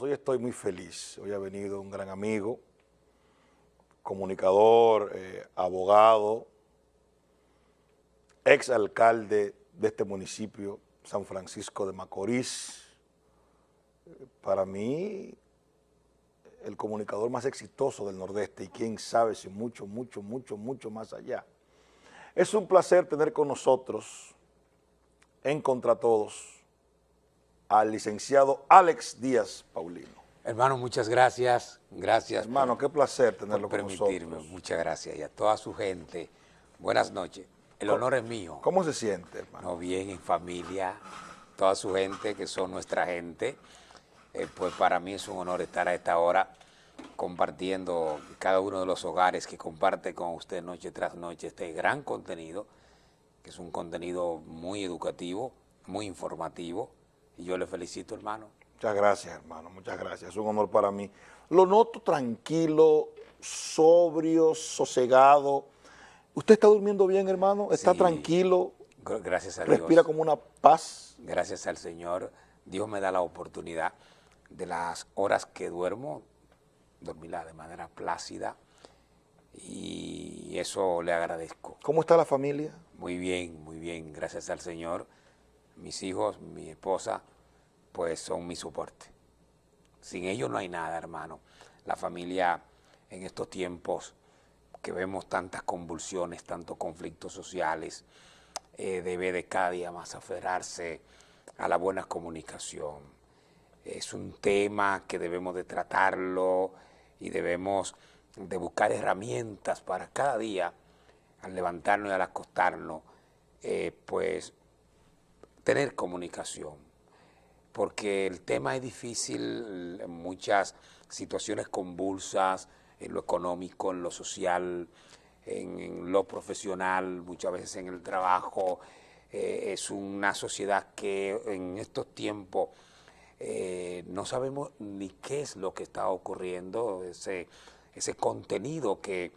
hoy estoy muy feliz. Hoy ha venido un gran amigo, comunicador, eh, abogado, ex alcalde de este municipio, San Francisco de Macorís. Para mí, el comunicador más exitoso del Nordeste y quién sabe si mucho, mucho, mucho, mucho más allá. Es un placer tener con nosotros, en Contra Todos, al licenciado Alex Díaz Paulino. Hermano, muchas gracias. Gracias. Hermano, qué placer tenerlo por con permitirme. nosotros. Muchas gracias. Y a toda su gente, buenas noches. El honor es mío. ¿Cómo se siente, hermano? No, bien, en familia, toda su gente, que son nuestra gente. Eh, pues para mí es un honor estar a esta hora compartiendo cada uno de los hogares que comparte con usted noche tras noche este gran contenido, que es un contenido muy educativo, muy informativo, y yo le felicito, hermano. Muchas gracias, hermano, muchas gracias. Es un honor para mí. Lo noto tranquilo, sobrio, sosegado. ¿Usted está durmiendo bien, hermano? ¿Está Sí. tranquilo? Gracias a Dios. ¿Respira como una paz? Gracias al Señor, Dios me da la oportunidad de las horas que duermo, dormirla de manera plácida y eso le agradezco. ¿Cómo está la familia? Muy bien, muy bien, gracias al Señor. Mis hijos, mi esposa, pues son mi soporte. Sin ellos no hay nada, hermano. La familia en estos tiempos que vemos tantas convulsiones, tantos conflictos sociales, eh, debe de cada día más aferrarse a la buena comunicación. Es un tema que debemos de tratarlo y debemos de buscar herramientas para cada día, al levantarnos y al acostarnos, eh, pues tener comunicación, porque el tema es difícil en muchas situaciones convulsas, en lo económico, en lo social, en, lo profesional, muchas veces en el trabajo. Eh, es una sociedad que en estos tiempos eh, no sabemos ni qué es lo que está ocurriendo, ese, ese contenido que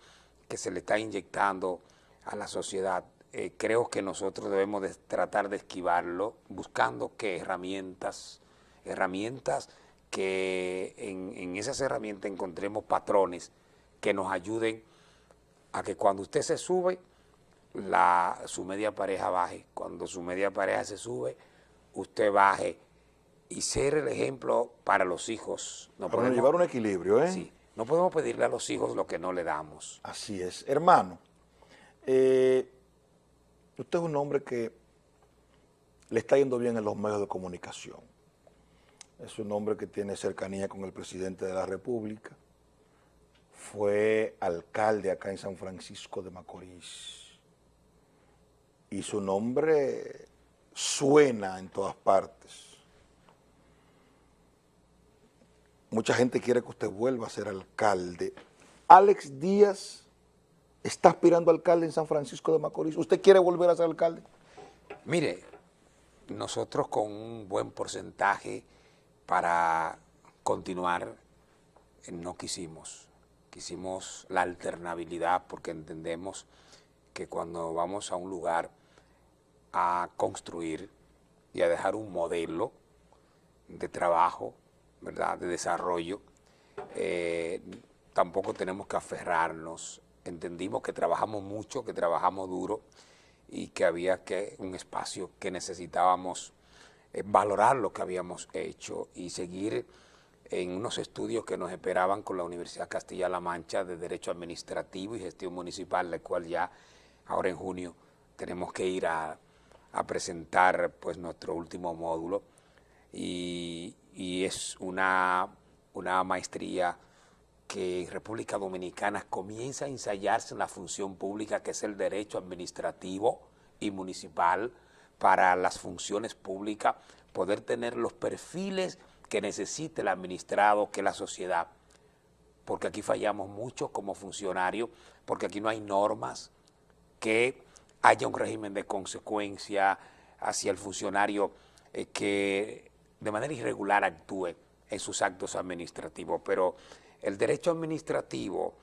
se le está inyectando a la sociedad. Eh, creo que nosotros debemos de tratar de esquivarlo, buscando qué herramientas, herramientas que en, en esas herramientas encontremos patrones que nos ayuden a que cuando usted se sube, la, su media pareja baje. Cuando su media pareja se sube, usted baje. Y ser el ejemplo para los hijos. No Para podemos- llevar un equilibrio, ¿eh? sí, no podemos pedirle a los hijos lo que no le damos. Así es. Hermano, eh, usted es un hombre que le está yendo bien en los medios de comunicación. Es un hombre que tiene cercanía con el presidente de la República. Fue alcalde acá en San Francisco de Macorís. Y su nombre suena en todas partes. Mucha gente quiere que usted vuelva a ser alcalde. Alex Díaz está aspirando alcalde en San Francisco de Macorís. ¿Usted quiere volver a ser alcalde? Mire, nosotros con un buen porcentaje para continuar eh, no quisimos. Quisimos la alternabilidad porque entendemos que cuando vamos a un lugar a construir y a dejar un modelo de trabajo, ¿verdad?, de desarrollo, eh, tampoco tenemos que aferrarnos. Entendimos que trabajamos mucho, que trabajamos duro y que había que un espacio que necesitábamos eh, valorar lo que habíamos hecho y seguir en unos estudios que nos esperaban con la Universidad Castilla-La Mancha de Derecho Administrativo y Gestión Municipal, la cual ya ahora en junio tenemos que ir a, presentar pues nuestro último módulo. Y, y es una, una maestría que República Dominicana comienza a ensayarse en la función pública, que es el derecho administrativo y municipal para las funciones públicas, poder tener los perfiles que necesite el administrado, que la sociedad, porque aquí fallamos mucho como funcionarios, porque aquí no hay normas, que haya un régimen de consecuencia hacia el funcionario eh, que de manera irregular actúe en sus actos administrativos. Pero el derecho administrativo,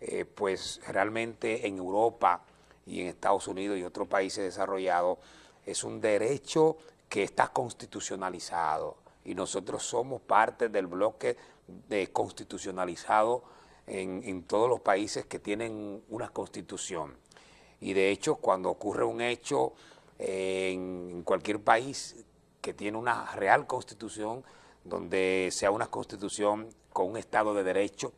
eh, pues realmente en Europa y en Estados Unidos y otros países desarrollados, es un derecho que está constitucionalizado. y nosotros somos parte del bloque de constitucionalizado en, todos los países que tienen una constitución. Y de hecho, cuando ocurre un hecho eh, en cualquier país que tiene una real constitución, donde sea una constitución con un Estado de Derecho,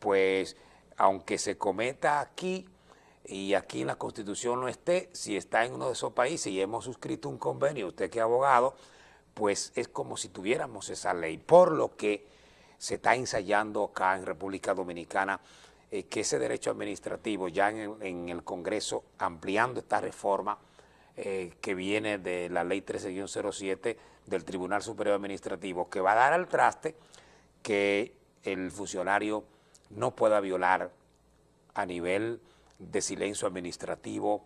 pues aunque se cometa aquí y aquí en la Constitución no esté, si está en uno de esos países y hemos suscrito un convenio, usted que es abogado, pues es como si tuviéramos esa ley, por lo que se está ensayando acá en República Dominicana eh, que ese derecho administrativo ya en el, Congreso, ampliando esta reforma eh, que viene de la ley 13-07 del Tribunal Superior Administrativo, que va a dar al traste que el funcionario no pueda violar a nivel de silencio administrativo,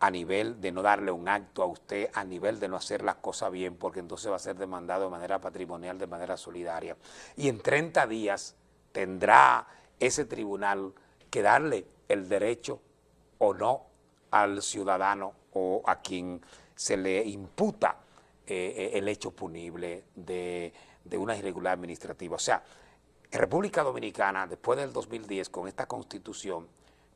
a nivel de no darle un acto a usted, a nivel de no hacer las cosas bien, porque entonces va a ser demandado de manera patrimonial, de manera solidaria. Y en 30 días tendrá ese tribunal que darle el derecho o no al ciudadano o a quien se le imputa eh, eh, el hecho punible de, de una irregularidad administrativa. O sea, en República Dominicana, después del 2010, con esta constitución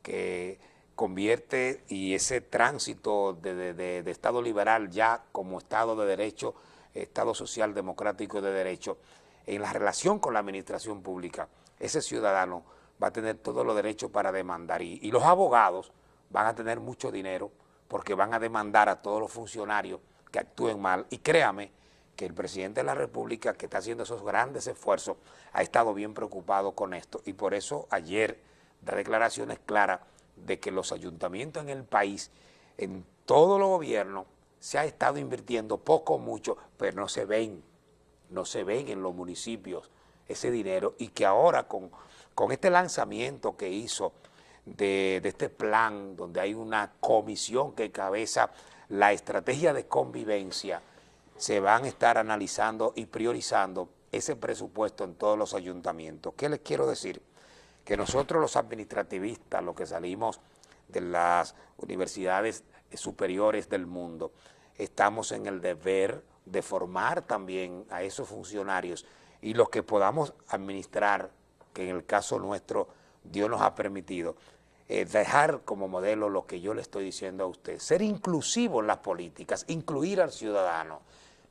que convierte y ese tránsito de, Estado liberal ya como Estado de Derecho, Estado social democrático de derecho, en la relación con la administración pública, ese ciudadano va a tener todos los derechos para demandar y los abogados van a tener mucho dinero porque van a demandar a todos los funcionarios que actúen mal y créame que el presidente de la República, que está haciendo esos grandes esfuerzos, ha estado bien preocupado con esto. Y por eso ayer da declaraciones claras de que los ayuntamientos en el país, en todo los gobiernos, se ha estado invirtiendo poco o mucho, pero no se ven, no se ven en los municipios ese dinero. Y que ahora con, con este lanzamiento que hizo de, de este plan, donde hay una comisión que cabeza la estrategia de convivencia, se van a estar analizando y priorizando ese presupuesto en todos los ayuntamientos. ¿Qué les quiero decir? Que nosotros los administrativistas, los que salimos de las universidades superiores del mundo, estamos en el deber de formar también a esos funcionarios y los que podamos administrar, que en el caso nuestro Dios nos ha permitido, eh, dejar como modelo lo que yo le estoy diciendo a usted, ser inclusivo en las políticas, incluir al ciudadano,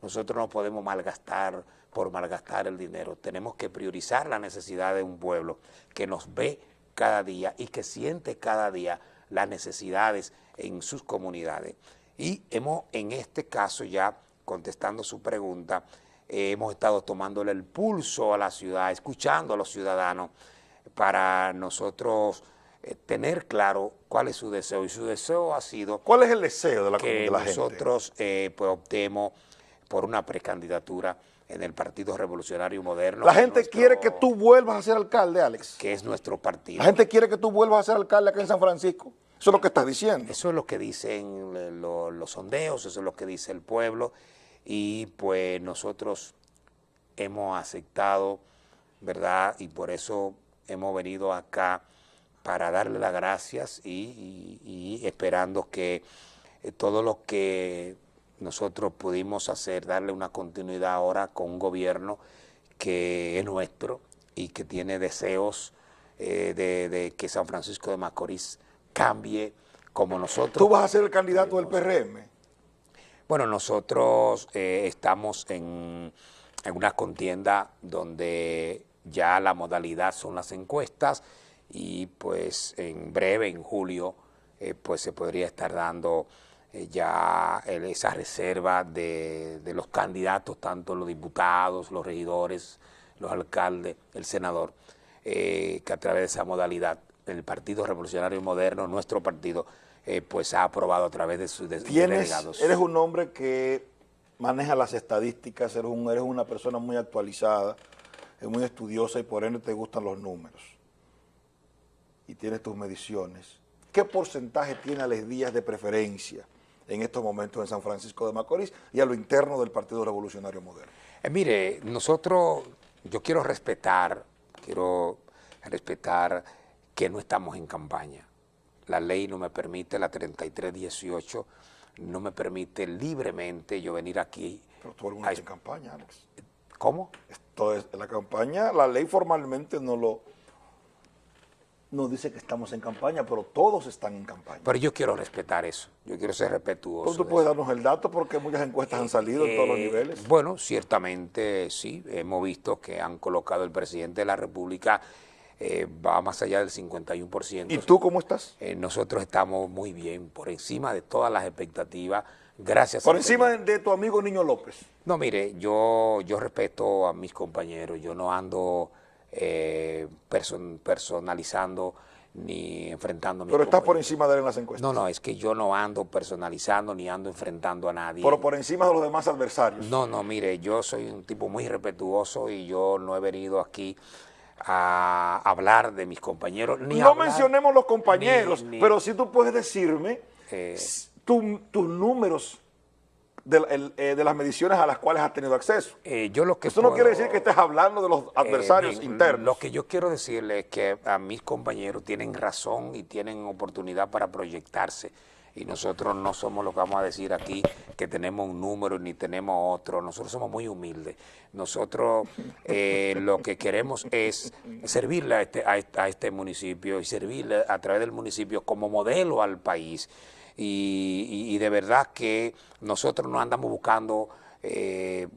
nosotros no podemos malgastar por malgastar el dinero. Tenemos que priorizar la necesidad de un pueblo que nos ve cada día y que siente cada día las necesidades en sus comunidades. Y hemos, en este caso ya, contestando su pregunta, eh, hemos estado tomándole el pulso a la ciudad, escuchando a los ciudadanos para nosotros eh, tener claro cuál es su deseo. Y su deseo ha sido... ¿Cuál es el deseo de la, que la nosotros eh, pues, optemos por una precandidatura en el Partido Revolucionario Moderno. La gente quiere que tú vuelvas a ser alcalde, Alex. Que es nuestro partido. La gente quiere que tú vuelvas a ser alcalde acá en San Francisco. Eso es lo que estás diciendo. Eso es lo que dicen eh, los sondeos, eso es lo que dice el pueblo. Y pues nosotros hemos aceptado, ¿verdad? Y por eso hemos venido acá para darle las gracias y, y esperando que eh, todo lo que nosotros pudimos hacer, darle una continuidad ahora con un gobierno que es nuestro y que tiene deseos eh, de, que San Francisco de Macorís cambie como nosotros. ¿Tú vas a ser el candidato del PRM? Bueno, nosotros eh, estamos en, una contienda donde ya la modalidad son las encuestas y pues en breve, en julio, eh, pues se podría estar dando eh, ya esa reserva de, los candidatos, tanto los diputados, los regidores, los alcaldes, el senador, eh, que a través de esa modalidad el Partido Revolucionario Moderno, nuestro partido, eh, pues ha aprobado a través de sus delegados. Eres un hombre que maneja las estadísticas, eres, eres una persona muy actualizada, muy estudiosa y por ende te gustan los números. Y tienes tus mediciones. ¿Qué porcentaje tiene a días de preferencia? En estos momentos en San Francisco de Macorís y a lo interno del Partido Revolucionario Moderno. Eh, mire, nosotros, yo quiero respetar, quiero respetar que no estamos en campaña. La ley no me permite, la 3318, no me permite libremente yo venir aquí Pero el mundo está en campaña, Alex. ¿Cómo? Esto es, la campaña, la ley formalmente no lo nos dice que estamos en campaña, pero todos están en campaña. Pero yo quiero respetar eso, yo quiero ser respetuoso. ¿Tú puedes darnos el dato? Porque muchas encuestas han salido en todos los Eh, niveles. Bueno, ciertamente sí, hemos visto que han colocado el presidente de la República, eh, va más allá del 51%. ¿Y tú cómo estás? Eh, nosotros estamos muy bien, por encima de todas las expectativas, gracias Por encima de, de tu amigo Niño López. No, mire, yo, yo respeto a mis compañeros, yo no ando eh, person- personalizando ni enfrentando a mis Pero estás por encima de él en las encuestas. No, no, es que yo no ando personalizando ni ando enfrentando a nadie. Pero por encima de los demás adversarios. No, no, mire, yo soy un tipo muy respetuoso y yo no he venido aquí a hablar de mis compañeros. Ni no hablar- mencionemos los compañeros, ni- ni- pero sí tú puedes decirme Eh. tu- tus números de, la- el- eh, de las mediciones a las cuales has tenido acceso. Eh, yo lo que Eso no quiere decir que estés hablando de los Eh, adversarios internos. Lo que yo quiero decirle es que a mis compañeros tienen razón y tienen oportunidad para proyectarse. Y nosotros no somos lo que vamos a decir aquí, que tenemos un número ni tenemos otro. Nosotros somos muy humildes. Nosotros lo que queremos es servirle a este, a este- a este municipio y servirle a través del municipio como modelo al país. Y, de verdad que nosotros no andamos buscando eh,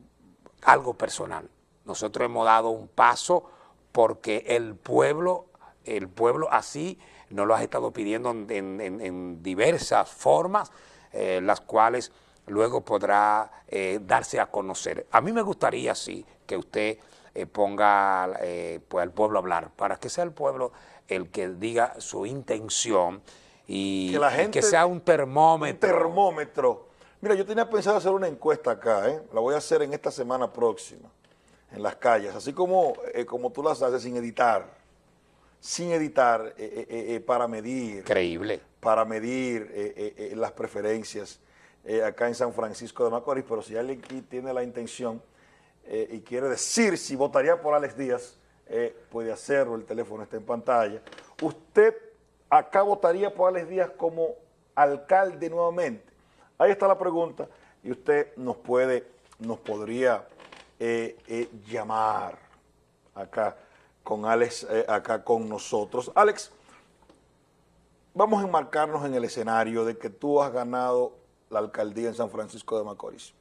algo personal. Nosotros hemos dado un paso porque el pueblo, el pueblo así nos lo ha estado pidiendo en, diversas formas, eh, las cuales luego podrá eh, darse a conocer. A mí me gustaría, sí, que usted eh, ponga pues, al pueblo a hablar, para que sea el pueblo el que diga su intención y Que la y gente- que sea un termómetro. Un termómetro. Mira, yo tenía pensado hacer una encuesta acá, ¿eh? la voy a hacer en esta semana próxima, en las calles, así como, eh, como tú las haces sin editar, sin editar eh, para medir, Increíble. para medir las preferencias acá en San Francisco de Macorís, pero si alguien aquí tiene la intención y quiere decir si votaría por Alex Díaz, puede hacerlo, el teléfono está en pantalla. ¿Usted acá votaría por Alex Díaz como alcalde nuevamente? Ahí está la pregunta y usted nos puede, nos podría eh, eh, llamar acá con Alex, eh, acá con nosotros. Alex, vamos a enmarcarnos en el escenario de que tú has ganado la alcaldía en San Francisco de Macorís.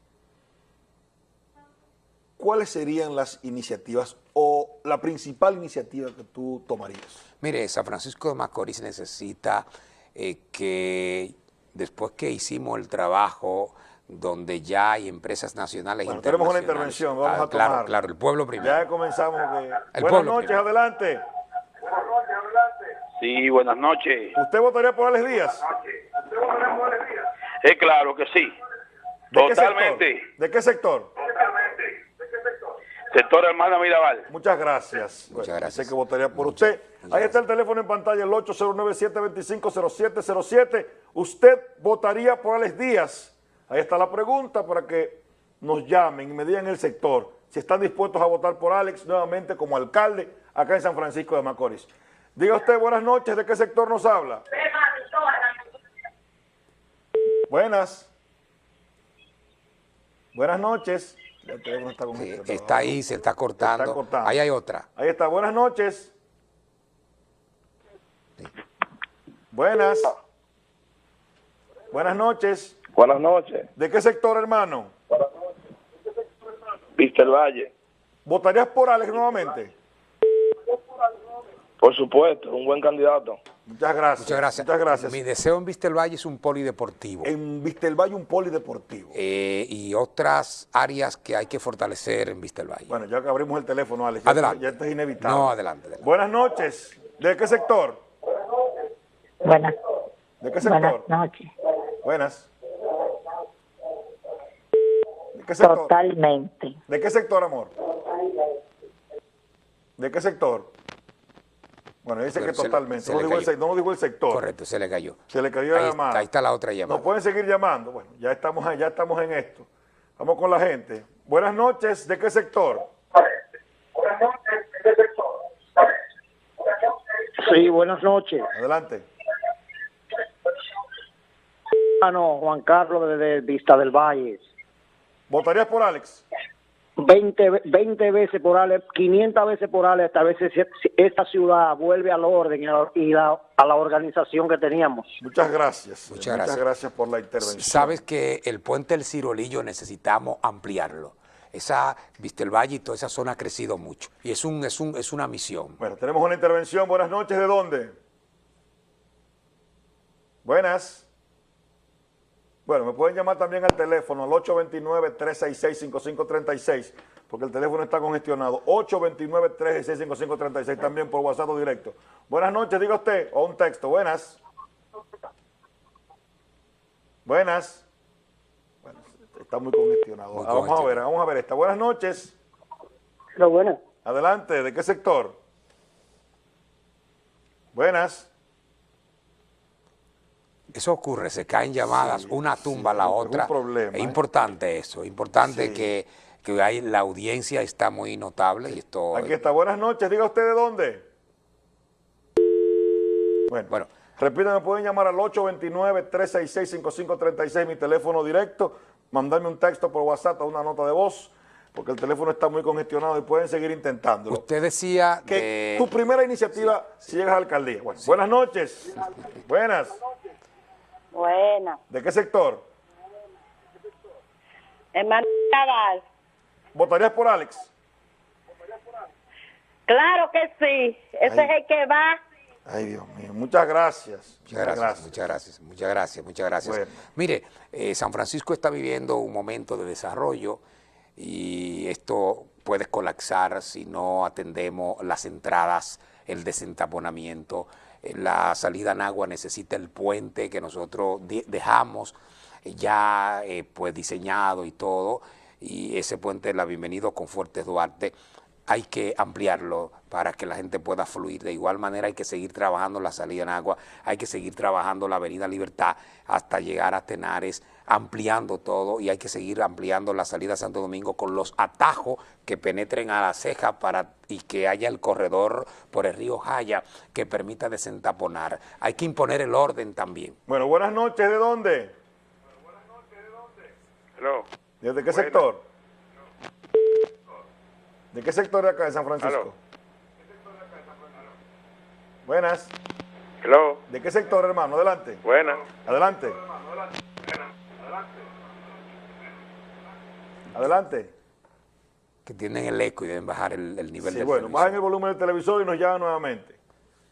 ¿Cuáles serían las iniciativas o la principal iniciativa que tú tomarías? Mire, San Francisco de Macorís necesita eh, que después que hicimos el trabajo donde ya hay empresas nacionales Bueno, tenemos una intervención, vamos Ah, a Claro, tomar. claro, el pueblo primero. Ya comenzamos. que- El Buenas noches, primero. adelante. Sí, buenas noches. ¿Usted votaría por Alex Díaz? Es claro que sí. ¿De qué Totalmente. sector? ¿De qué sector? Sector Hermana Mirabal. Muchas gracias. Muchas Bueno, gracias. Sé que votaría por Muchas- usted. muchas Ahí está el teléfono en pantalla, el 809-725-0707. ¿Usted votaría por Alex Díaz? Ahí está la pregunta para que nos llamen y me digan el sector. Si están dispuestos a votar por Alex nuevamente como alcalde acá en San Francisco de Macorís. Diga usted, buenas noches, ¿de qué sector nos habla? Buenas. Buenas noches. Está con Sí, este, está ahí, se está cortando. Está cortando. Ahí hay otra. Ahí está, buenas noches. Buenas. Buenas noches. Buenas noches. ¿De qué sector, hermano? El Valle. ¿Votarías por Alex nuevamente? Por supuesto, un buen candidato. Muchas gracias. Muchas gracias. Muchas gracias. Mi deseo en Vistelvalle es un polideportivo. En Vistelvalle un polideportivo. eh, y otras áreas que hay que fortalecer en Vistelvalle. Bueno, ya que abrimos el teléfono, Alex. Adelante. Ya esto es inevitable. No, adelante, adelante. Buenas noches. ¿De qué sector? Buenas, ¿De qué buenas sector? noches. Buenas. ¿De qué sector? Totalmente. ¿De qué sector, amor? ¿De qué sector? Bueno, dice que se le- totalmente. se no, digo el, no digo el sector. Correcto, se le cayó. Se le cayó la llamada. ahí está la otra llamada. Nos pueden seguir llamando. Bueno, ya estamos, ya estamos en esto. Vamos con la gente. Buenas noches. ¿De qué sector? Sí, buenas noches. Adelante. Ah, no, Juan Carlos desde Vista del Valle. ¿Votarías por Alex? 20, ve- 20 veces por Alex, 500 veces por Alex, hasta veces esta ciudad vuelve al orden y, a, y la- a la organización que teníamos. Muchas gracias. Muchas gracias. gracias por la intervención. Sabes que el puente del Cirolillo necesitamos ampliarlo. Esa, viste el valle y toda esa zona ha crecido mucho. Y es, un, es, un, es una misión. Bueno, tenemos una intervención. Buenas noches. ¿De dónde? Buenas. Bueno, me pueden llamar también al teléfono, al 829-366-5536, porque el teléfono está congestionado. 829-366-5536, también por WhatsApp o directo. Buenas noches, diga usted, o un texto. Buenas. Buenas. Bueno, está muy congestionado. Muy Ah, vamos a ver, vamos a ver esta. Buenas noches. Pero bueno, Adelante, ¿de qué sector? Buenas. Eso ocurre, se caen llamadas, una tumba a la es un otra. problema, es ¿eh? importante eso, es importante Sí. que, que hay, la audiencia está muy notable y esto... Aquí está. Buenas noches. Diga usted de dónde. Bueno, Bueno. repítame, pueden llamar al 829-366-5536, mi teléfono directo, mandarme un texto por WhatsApp o una nota de voz, porque el teléfono está muy congestionado y pueden seguir intentándolo. Usted decía Que de- tu primera iniciativa si llegas a la alcaldía. Bueno, Buenas noches. Buenas. Buena. ¿De qué sector? Hermano Cabal. ¿Votarías por Alex? Claro que sí. Ese Ay. es el que va. Ay, Dios mío. Muchas gracias. Muchas gracias, muchas gracias, muchas gracias, muchas gracias. Bueno. Mire, eh, San Francisco está viviendo un momento de desarrollo y esto puede colapsar si no atendemos las entradas, el desentaponamiento. La salida en agua necesita el puente que nosotros de- dejamos eh, ya eh, pues diseñado y todo, y ese puente, la Bienvenido con Fuertes Duarte, hay que ampliarlo para que la gente pueda fluir. De igual manera hay que seguir trabajando la salida en agua, hay que seguir trabajando la Avenida Libertad hasta llegar a Tenares, ampliando todo y hay que seguir ampliando la salida a Santo Domingo con los atajos que penetren a la ceja para, y que haya el corredor por el río Jaya que permita desentaponar. Hay que imponer el orden también. Bueno, buenas noches. ¿De dónde? Aló. ¿Desde qué Buenas. sector? ¿De qué sector de acá de San Francisco? Buenas. Hello. ¿De qué sector, hermano? Adelante. Buena. Adelante. Adelante. Que tienen el eco y deben bajar el, el nivel Sí, del bueno, televisor. bajen el volumen del televisor y nos llaman nuevamente.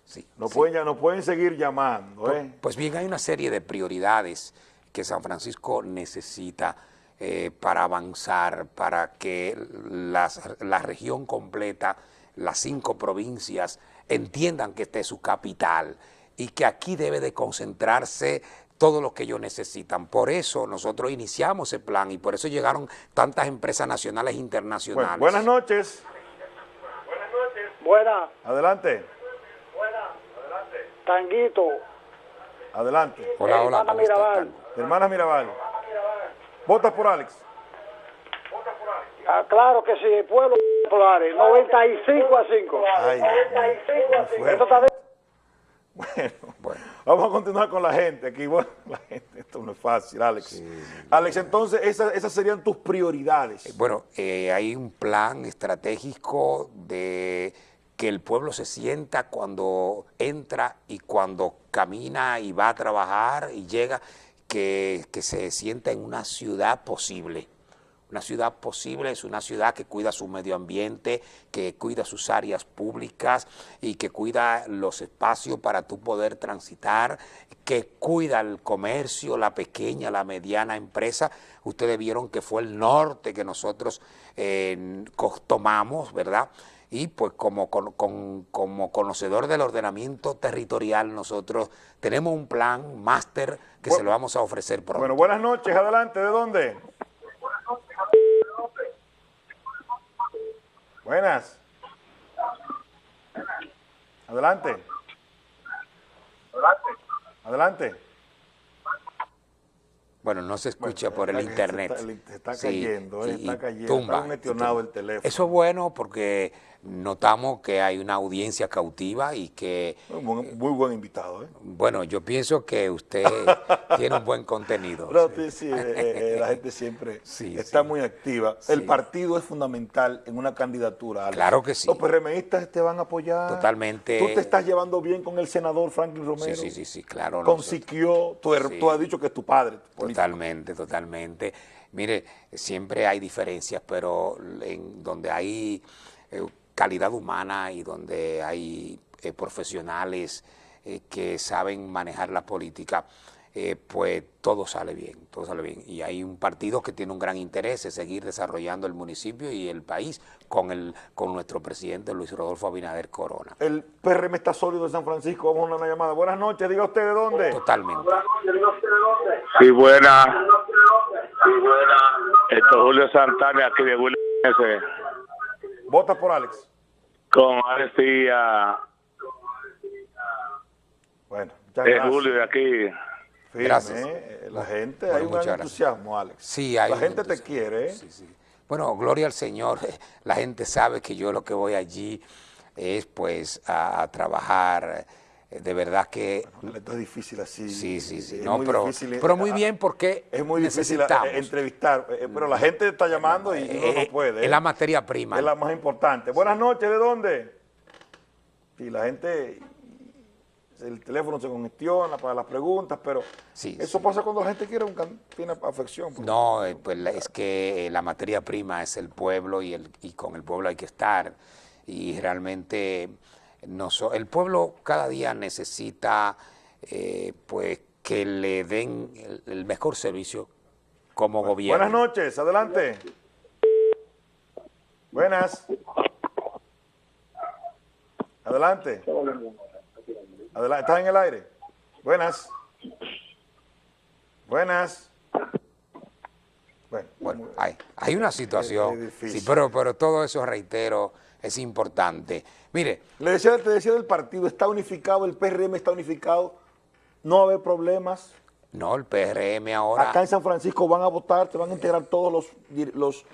Sí, Nos, sí. pueden, nos pueden seguir llamando. ¿eh? Pues bien, hay una serie de prioridades que San Francisco necesita eh, para avanzar, para que las- la región completa, las cinco provincias, entiendan que esta es su capital y que aquí debe de concentrarse todo lo que ellos necesitan. Por eso nosotros iniciamos ese plan y por eso llegaron tantas empresas nacionales e Bueno, internacionales. buenas noches. buena, Adelante. Tanguito, Adelante. Hola, hola. Hermana ¿cómo estás, Mirabal. Hermana Mirabal. ¿Vota por Alex? Ah, claro que sí, el pueblo populares, 95 a 5. Ay, Dios mío, muy Esto está de- Bueno, Bueno. Vamos a continuar con la gente aquí. Bueno, la gente, esto no es fácil, Alex. Alex, entonces, esas, esas serían tus prioridades. Bueno, eh, hay un plan estratégico de que el pueblo se sienta cuando entra y cuando camina y va a trabajar y llega, que, que se sienta en una ciudad posible. Una ciudad posible es una ciudad que cuida su medio ambiente, que cuida sus áreas públicas y que cuida los espacios para tú poder transitar, que cuida el comercio, la pequeña, la mediana empresa. Ustedes vieron que fue el norte que nosotros eh, tomamos, ¿verdad? Y pues como, con- con- como conocedor del ordenamiento territorial, nosotros tenemos un plan máster que se lo vamos a ofrecer pronto. Bueno, buenas noches, adelante, ¿de dónde? Buenas. Adelante. Adelante. Bueno, no se escucha Bueno, por el está internet. se está- se está Sí, cayendo, eh, y- está cayendo, tumba, está congestionado y el teléfono. Eso es bueno porque notamos que hay una audiencia cautiva y que, Muy buen, muy buen invitado, ¿eh? bueno, yo pienso que usted tiene un buen contenido. Sí, sí, eh, eh, la gente siempre Sí, está muy activa. El partido es fundamental en una candidatura. Alex. Claro que sí. Los PRMistas te van a apoyar. Totalmente. Tú te estás llevando bien con el senador Franklin Romero. Sí, sí, sí, sí, claro. Con nosotros- Siquio, tú, has dicho que es tu padre. Totalmente, totalmente. Mire, siempre hay diferencias, pero en donde hay eh, calidad humana y donde hay eh, profesionales eh, que saben manejar la política, eh, pues todo sale bien, todo sale bien. Y hay un partido que tiene un gran interés en seguir desarrollando el municipio y el país con, el, con nuestro presidente Luis Rodolfo Abinader Corona. El PRM está sólido de San Francisco. Vamos a una llamada. Buenas noches. Diga usted de dónde. Totalmente. Sí, buena. Esto es Julio Santana, aquí de William S. Vota por Alex. Con Alessia, Bueno, muchas es gracias. Julio de aquí. Firme, Gracias. eh, La gente, Bueno, hay un muchas gran gracias. entusiasmo, Alex. Sí, hay La gente te quiere, ¿eh? Sí, sí. Bueno, gloria al Señor. La gente sabe que yo lo que voy allí es pues a, a trabajar. Eh, De verdad que Esto es difícil así. sí, sí, sí. Es No, muy pero, difícil, pero muy ah, bien porque Es muy difícil eh, entrevistar, eh, pero la gente está llamando y uno Eh, no eh, puede. Es ¿eh? la materia prima. Es la más importante. Buenas noches, ¿de dónde? Y la gente, el teléfono se congestiona para las preguntas, pero Sí, eso sí. pasa cuando la gente quiere un tiene afección. No, eh, pues es que eh, la materia prima es el pueblo y, el, y con el pueblo hay que estar. Y realmente el pueblo cada día necesita eh, pues que le den el, el mejor servicio como gobierno. Buenas noches, adelante. Buenas. Adelante. Adelante, ¿estás en el aire? Buenas. Buenas. Bueno, Bueno, hay, hay una situación, sí, pero, pero todo eso, reitero, es importante. Mire, Le decía, te decía del partido, está unificado, el PRM está unificado, no va a haber problemas. no, el PRM ahora... Acá en San Francisco van a votar, te van a integrar todos los, los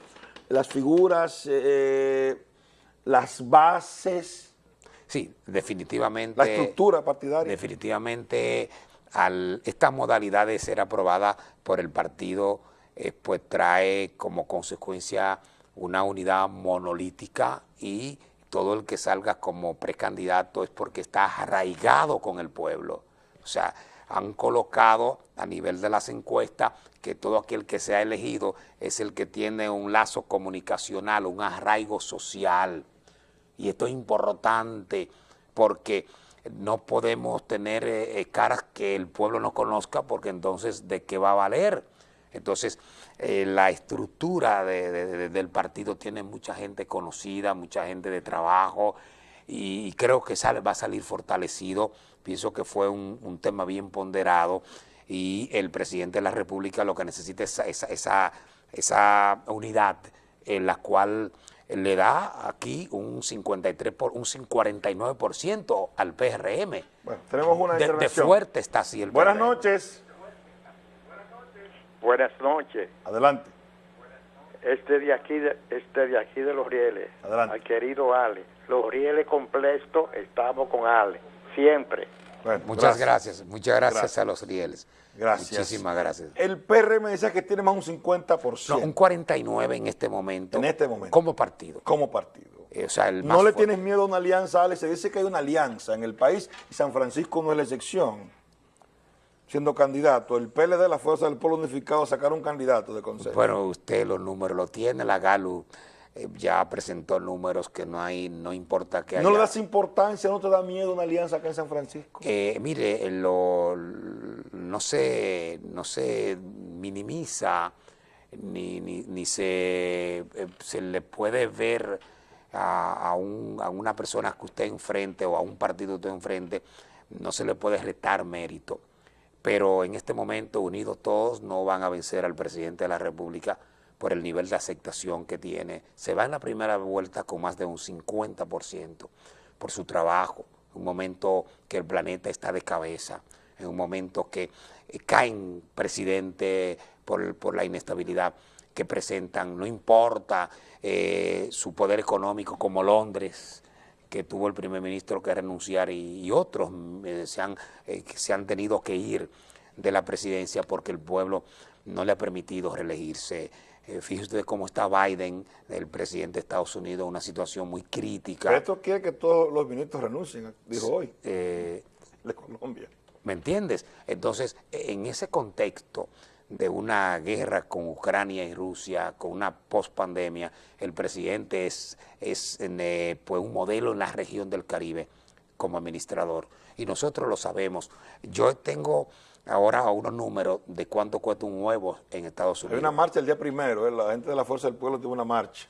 las figuras, eh, las bases, Sí, definitivamente... la estructura partidaria. Definitivamente, al esta modalidad de ser aprobada por el partido, eh, pues trae como consecuencia una unidad monolítica y todo el que salga como precandidato es porque está arraigado con el pueblo. O sea, han colocado a nivel de las encuestas que todo aquel que sea elegido es el que tiene un lazo comunicacional, un arraigo social. Y esto es importante porque no podemos tener eh, eh, caras que el pueblo no conozca porque entonces ¿de qué va a valer? Entonces eh, la estructura de- de- de- del partido tiene mucha gente conocida, mucha gente de trabajo y creo que sale, va a salir fortalecido. Pienso que fue un, un tema bien ponderado y el presidente de la República lo que necesita es esa, esa, esa, unidad en la cual le da aquí un 53 por, un 49% al PRM. Bueno, tenemos una De, de intervención. fuerte está así el Buenas PRM. noches, Buenas noches. adelante. Este de aquí de, este de aquí de los rieles. Adelante. Al querido Ale. Los rieles completos estamos con Ale. Siempre. Bueno, Muchas gracias. muchas gracias, Gracias. a los rieles. Gracias. Muchísimas gracias. El PRM decía que tiene más un 50% No, un 49 en este momento. En este momento. Como partido. como partido. Eh, o sea, el No más le fuerte. tienes miedo a una alianza, Alex. Se dice que hay una alianza en el país y San Francisco no es la excepción. Siendo candidato, el PLD, la Fuerza del Pueblo Unificado, sacaron un candidato de consejo. Bueno, usted los números lo tiene, la GALU eh, ya presentó números que no hay, no importa que haya. ¿No le das importancia, no te da miedo una alianza acá en San Francisco? Eh, mire, eh, lo, no, se, no se minimiza ni, ni, ni se, eh, se le puede ver a, a un- a una persona que usted enfrente o a un partido que usted enfrente, no se le puede retar mérito. Pero en este momento, unidos todos, no van a vencer al presidente de la República por el nivel de aceptación que tiene. Se va en la primera vuelta con más de un 50% por su trabajo, un momento que el planeta está de cabeza, en un momento que eh, caen presidente por, la inestabilidad que presentan, no importa eh, su poder económico como Londres, que tuvo el primer ministro que renunciar y, y otros eh, se, han, eh, se han tenido que ir de la presidencia porque el pueblo no le ha permitido reelegirse. Eh, fíjese usted cómo está Biden, el presidente de Estados Unidos, una situación muy crítica. Pero esto quiere que todos los ministros renuncien, dijo hoy, Eh, de Colombia. ¿Me entiendes? Entonces, en ese contexto de una guerra con Ucrania y Rusia, con una pospandemia, el presidente es, es eh, pues un modelo en la región del Caribe como administrador. Y nosotros lo sabemos. Yo tengo ahora unos números de cuánto cuesta un huevo en Estados Hay Unidos. una marcha el día primero, ¿eh? la gente de la Fuerza del Pueblo tuvo una marcha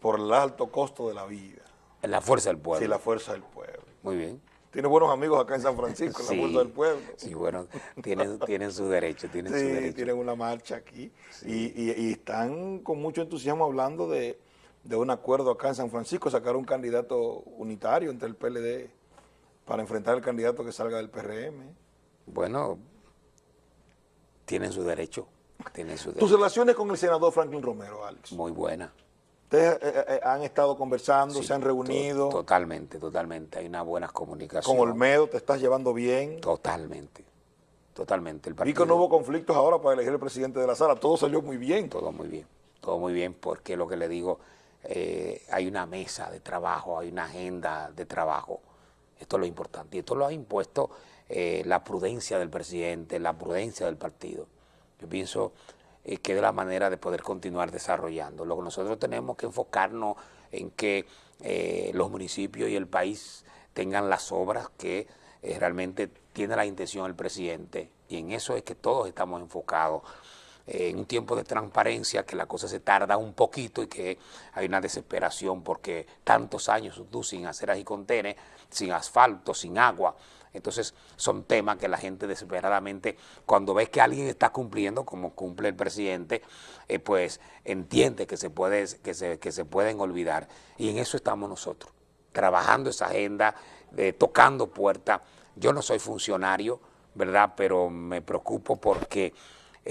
por el alto costo de la vida. La fuerza del pueblo. Sí, la Fuerza del Pueblo. Muy bien. Tiene buenos amigos acá en San Francisco, en Sí, la Fuerza del Pueblo. Sí, bueno, tienen, tienen su derecho, tienen su Sí, derecho. tienen una marcha aquí y, y- y están con mucho entusiasmo hablando de, de un acuerdo acá en San Francisco, sacar un candidato unitario entre el PLD para enfrentar al candidato que salga del PRM. Bueno, tienen su derecho, tienen su Tus derecho. relaciones con el senador Franklin Romero, Alex. Muy buena. Ustedes eh, eh, han estado conversando, Sí, se han to- reunido. Totalmente, totalmente. Hay una buena comunicación. Con Olmedo te estás llevando bien. Totalmente, totalmente. El Vi partido, que no hubo conflictos ahora para elegir el presidente de la sala. Todo salió muy bien. todo muy bien, todo muy bien, porque lo que le digo, eh, hay una mesa de trabajo, hay una agenda de trabajo. Esto es lo importante. Y esto lo ha impuesto eh, la prudencia del presidente, la prudencia del partido. Yo pienso eh, que es la manera de poder continuar desarrollando. Lo que nosotros tenemos que enfocarnos en que eh, los municipios y el país tengan las obras que eh, realmente tiene la intención el presidente. Y en eso es que todos estamos enfocados en un tiempo de transparencia, que la cosa se tarda un poquito y que hay una desesperación porque tantos años tú sin aceras y contenes, sin asfalto, sin agua. Entonces son temas que la gente desesperadamente, cuando ve que alguien está cumpliendo, como cumple el presidente, eh, pues entiende que se, puede, que, se, que se pueden olvidar. Y en eso estamos nosotros, trabajando esa agenda, eh, tocando puertas. Yo no soy funcionario, ¿verdad? Pero me preocupo porque eh,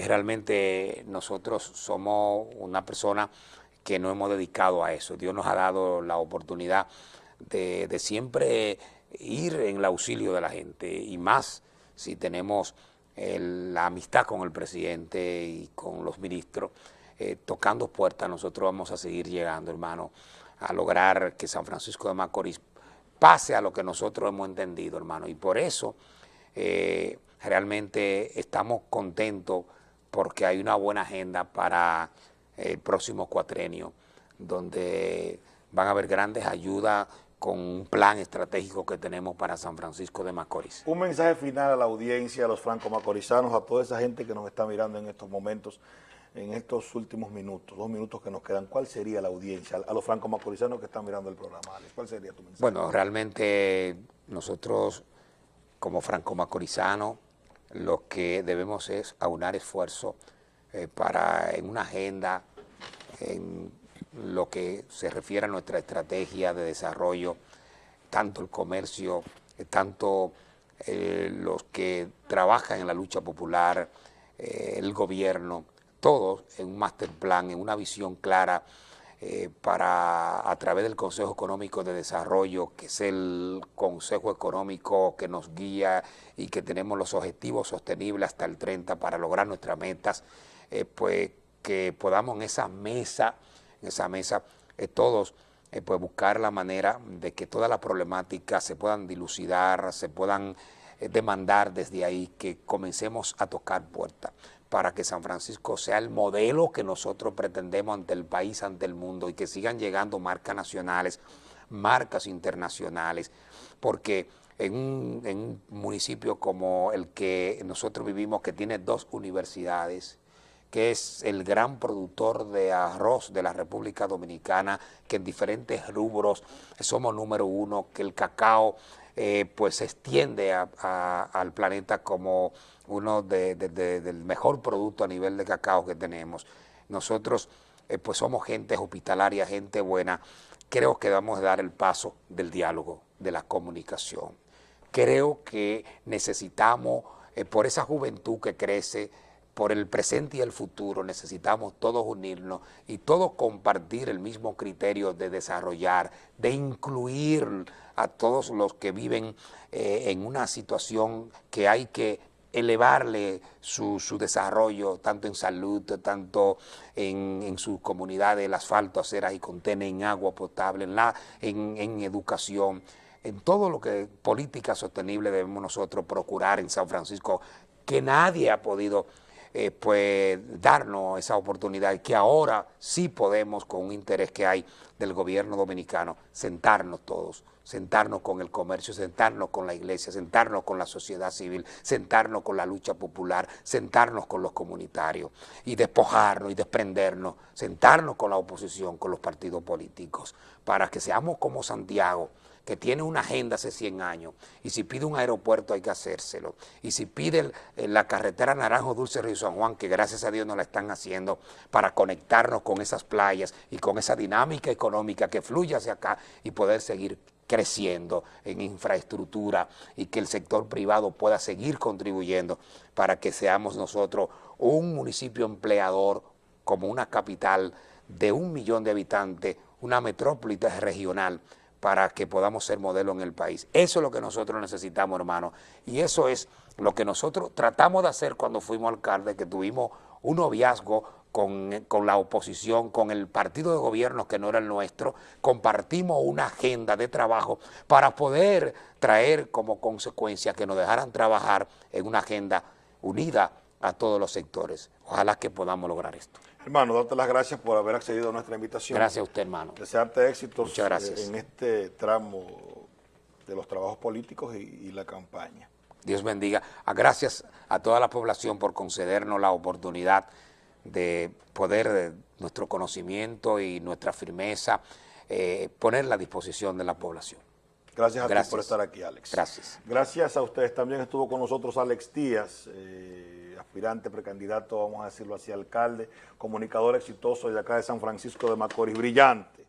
realmente nosotros somos una persona que no hemos dedicado a eso. Dios nos ha dado la oportunidad de, siempre ir en el auxilio de la gente y más si tenemos el- la amistad con el presidente y con los ministros, eh, tocando puertas, nosotros vamos a seguir llegando, hermano, a lograr que San Francisco de Macorís pase a lo que nosotros hemos entendido, hermano. Y por eso eh, realmente estamos contentos porque hay una buena agenda para el próximo cuatrenio, donde van a haber grandes ayudas con un plan estratégico que tenemos para San Francisco de Macorís. Un mensaje final a la audiencia, a los franco-macorizanos, a toda esa gente que nos está mirando en estos momentos, en estos últimos minutos, dos minutos que nos quedan. ¿Cuál sería la audiencia? A los franco-macorizanos que están mirando el programa, Alex, ¿cuál sería tu mensaje? Bueno, realmente nosotros como franco-macorizanos lo que debemos es aunar esfuerzo eh, para en una agenda, en lo que se refiere a nuestra estrategia de desarrollo, tanto el comercio, eh, tanto eh, los que trabajan en la lucha popular, el gobierno, todos en un master plan, en una visión clara eh, para, a través del Consejo Económico de Desarrollo, que es el Consejo Económico que nos guía y que tenemos los objetivos sostenibles hasta el 30 para lograr nuestras metas, eh, pues que podamos en esa mesa, en esa mesa, eh, todos pues buscar la manera de que todas las problemáticas se puedan dilucidar, se puedan demandar desde ahí, que comencemos a tocar puertas para que San Francisco sea el modelo que nosotros pretendemos ante el país, ante el mundo, y que sigan llegando marcas nacionales, marcas internacionales, porque en un, en un municipio como el que nosotros vivimos, que tiene dos universidades, que es el gran productor de arroz de la República Dominicana, que en diferentes rubros somos número uno, que el cacao eh, pues se extiende a- a- al planeta como uno de- de- de- del mejor producto a nivel de cacao que tenemos. Nosotros eh, pues somos gente hospitalaria, gente buena. Creo que debemos dar el paso del diálogo, de la comunicación. Creo que necesitamos, eh, por esa juventud que crece, por el presente y el futuro necesitamos todos unirnos y todos compartir el mismo criterio de desarrollar, de incluir a todos los que viven eh, en una situación que hay que elevarle su, su, desarrollo, tanto en salud, tanto en, en sus comunidades, el asfalto, aceras y contener, en agua potable, en, la, en, educación, en todo lo que política sostenible debemos nosotros procurar en San Francisco, que nadie ha podido eh, pues darnos esa oportunidad que ahora sí podemos, con un interés que hay del gobierno dominicano, sentarnos todos, sentarnos con el comercio, sentarnos con la iglesia, sentarnos con la sociedad civil, sentarnos con la lucha popular, sentarnos con los comunitarios y despojarnos y desprendernos, sentarnos con la oposición, con los partidos políticos, para que seamos como Santiago, que tiene una agenda hace 100 años, y si pide un aeropuerto hay que hacérselo, y si pide la carretera Naranjo Dulce Río San Juan, que gracias a Dios nos la están haciendo para conectarnos con esas playas y con esa dinámica económica que fluye hacia acá y poder seguir creciendo en infraestructura y que el sector privado pueda seguir contribuyendo para que seamos nosotros un municipio empleador como una capital de un millón de habitantes, una metrópoli regional, para que podamos ser modelo en el país. Eso es lo que nosotros necesitamos, hermano, y eso es lo que nosotros tratamos de hacer cuando fuimos alcalde, que tuvimos un noviazgo con, con, la oposición, con el partido de gobierno que no era el nuestro, compartimos una agenda de trabajo para poder traer como consecuencia que nos dejaran trabajar en una agenda unida a todos los sectores. Ojalá que podamos lograr esto. Hermano, darte las gracias por haber accedido a nuestra invitación. Gracias a usted, hermano. Desearte éxitos Muchas gracias. en este tramo de los trabajos políticos y, y la campaña. Dios bendiga. Gracias a toda la población por concedernos la oportunidad de poder eh, nuestro conocimiento y nuestra firmeza eh, ponerla a disposición de la población. Gracias a Gracias. ti por estar aquí, Alex. Gracias. Gracias a ustedes. También estuvo con nosotros Alex Díaz, eh, aspirante, precandidato, vamos a decirlo así, alcalde, comunicador exitoso de acá de San Francisco de Macorís, brillante.